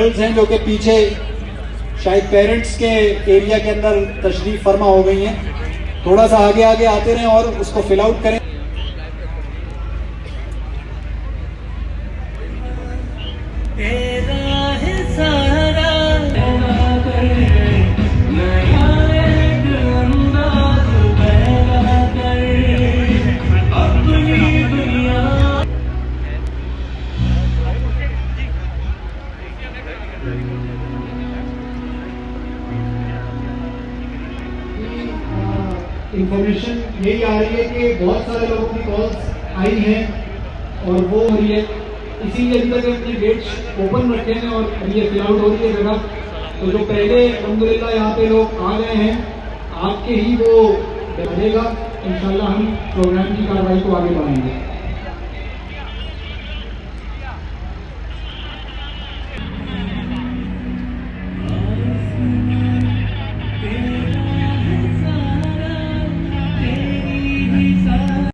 ہیں جو کہ پیچھے شاید پیرنٹس کے ایریا کے اندر تشریف فرما ہو گئی ہیں۔ تھوڑا سا آگے آگے آتے رہیں اور اس کو فل آؤٹ کریں۔ اے انفارمیشن یہی آ رہی ہے کہ بہت سارے لوگوں کی کالس آئی ہیں اور وہ ہو رہی ہے اسی لیے ابھی تک اپنے گیٹس اوپن رکھے ہیں اور یہ فل آؤٹ ہو رہی ہے جگہ تو جو پہلے الحمدللہ یہاں پہ لوگ آ گئے ہیں آپ کے ہی وہ بڑھے گا انشاءاللہ ہم پروگرام کی کاروائی کو آگے بڑھائیں گے